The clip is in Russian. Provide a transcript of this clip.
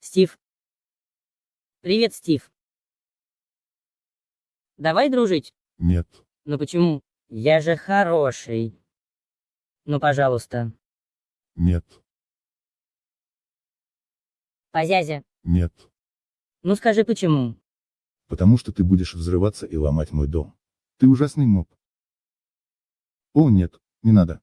Стив. Привет, Стив. Давай дружить. Нет. Ну почему? Я же хороший. Ну, пожалуйста. Нет. Позязя. Нет. Ну скажи почему. Потому что ты будешь взрываться и ломать мой дом. Ты ужасный моб. О нет, не надо.